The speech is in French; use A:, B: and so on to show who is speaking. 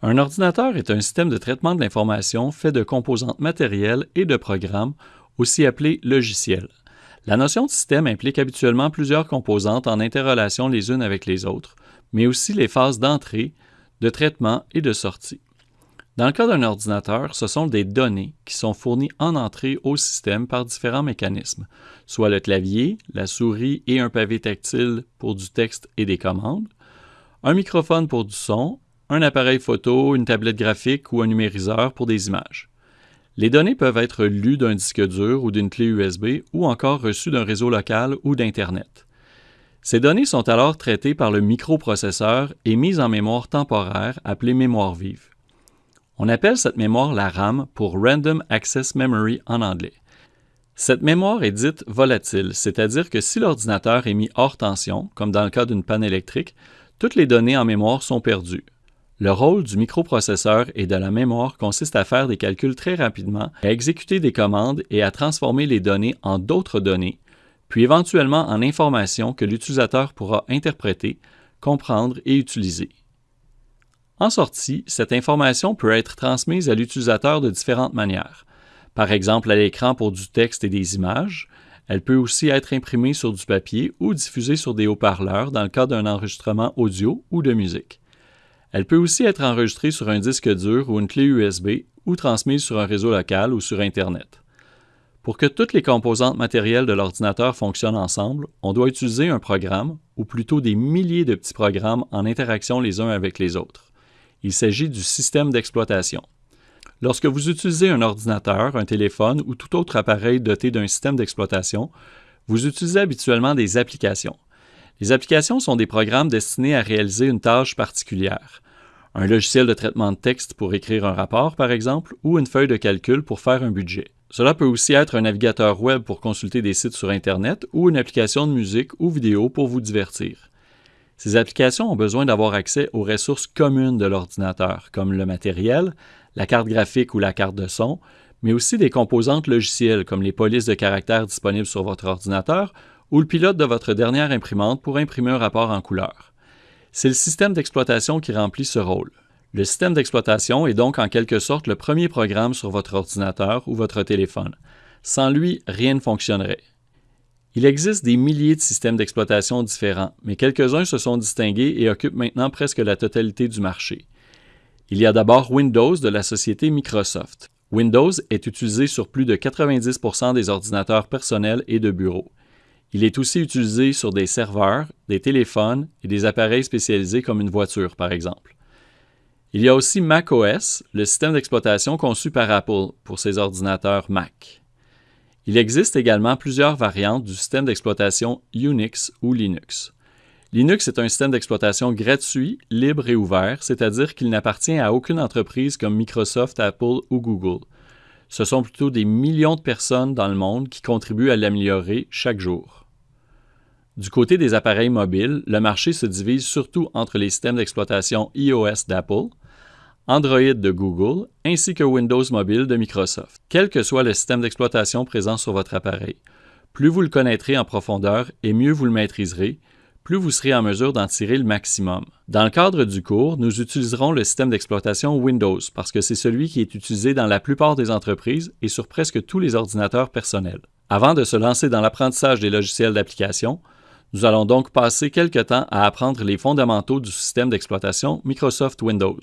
A: Un ordinateur est un système de traitement de l'information fait de composantes matérielles et de programmes, aussi appelés logiciels. La notion de système implique habituellement plusieurs composantes en interrelation les unes avec les autres, mais aussi les phases d'entrée, de traitement et de sortie. Dans le cas d'un ordinateur, ce sont des données qui sont fournies en entrée au système par différents mécanismes, soit le clavier, la souris et un pavé tactile pour du texte et des commandes, un microphone pour du son, un appareil photo, une tablette graphique ou un numériseur pour des images. Les données peuvent être lues d'un disque dur ou d'une clé USB ou encore reçues d'un réseau local ou d'Internet. Ces données sont alors traitées par le microprocesseur et mises en mémoire temporaire appelée mémoire vive. On appelle cette mémoire la RAM pour Random Access Memory en anglais. Cette mémoire est dite volatile, c'est-à-dire que si l'ordinateur est mis hors tension, comme dans le cas d'une panne électrique, toutes les données en mémoire sont perdues. Le rôle du microprocesseur et de la mémoire consiste à faire des calculs très rapidement, à exécuter des commandes et à transformer les données en d'autres données, puis éventuellement en informations que l'utilisateur pourra interpréter, comprendre et utiliser. En sortie, cette information peut être transmise à l'utilisateur de différentes manières. Par exemple, à l'écran pour du texte et des images. Elle peut aussi être imprimée sur du papier ou diffusée sur des haut-parleurs dans le cas d'un enregistrement audio ou de musique. Elle peut aussi être enregistrée sur un disque dur ou une clé USB ou transmise sur un réseau local ou sur Internet. Pour que toutes les composantes matérielles de l'ordinateur fonctionnent ensemble, on doit utiliser un programme, ou plutôt des milliers de petits programmes en interaction les uns avec les autres. Il s'agit du système d'exploitation. Lorsque vous utilisez un ordinateur, un téléphone ou tout autre appareil doté d'un système d'exploitation, vous utilisez habituellement des applications. Les applications sont des programmes destinés à réaliser une tâche particulière. Un logiciel de traitement de texte pour écrire un rapport, par exemple, ou une feuille de calcul pour faire un budget. Cela peut aussi être un navigateur web pour consulter des sites sur Internet ou une application de musique ou vidéo pour vous divertir. Ces applications ont besoin d'avoir accès aux ressources communes de l'ordinateur, comme le matériel, la carte graphique ou la carte de son, mais aussi des composantes logicielles comme les polices de caractères disponibles sur votre ordinateur ou le pilote de votre dernière imprimante pour imprimer un rapport en couleur. C'est le système d'exploitation qui remplit ce rôle. Le système d'exploitation est donc en quelque sorte le premier programme sur votre ordinateur ou votre téléphone. Sans lui, rien ne fonctionnerait. Il existe des milliers de systèmes d'exploitation différents, mais quelques-uns se sont distingués et occupent maintenant presque la totalité du marché. Il y a d'abord Windows de la société Microsoft. Windows est utilisé sur plus de 90% des ordinateurs personnels et de bureaux. Il est aussi utilisé sur des serveurs, des téléphones et des appareils spécialisés comme une voiture, par exemple. Il y a aussi macOS, le système d'exploitation conçu par Apple pour ses ordinateurs Mac. Il existe également plusieurs variantes du système d'exploitation Unix ou Linux. Linux est un système d'exploitation gratuit, libre et ouvert, c'est-à-dire qu'il n'appartient à aucune entreprise comme Microsoft, Apple ou Google. Ce sont plutôt des millions de personnes dans le monde qui contribuent à l'améliorer chaque jour. Du côté des appareils mobiles, le marché se divise surtout entre les systèmes d'exploitation iOS d'Apple, Android de Google, ainsi que Windows Mobile de Microsoft. Quel que soit le système d'exploitation présent sur votre appareil, plus vous le connaîtrez en profondeur et mieux vous le maîtriserez, plus vous serez en mesure d'en tirer le maximum. Dans le cadre du cours, nous utiliserons le système d'exploitation Windows parce que c'est celui qui est utilisé dans la plupart des entreprises et sur presque tous les ordinateurs personnels. Avant de se lancer dans l'apprentissage des logiciels d'application, nous allons donc passer quelque temps à apprendre les fondamentaux du système d'exploitation Microsoft Windows.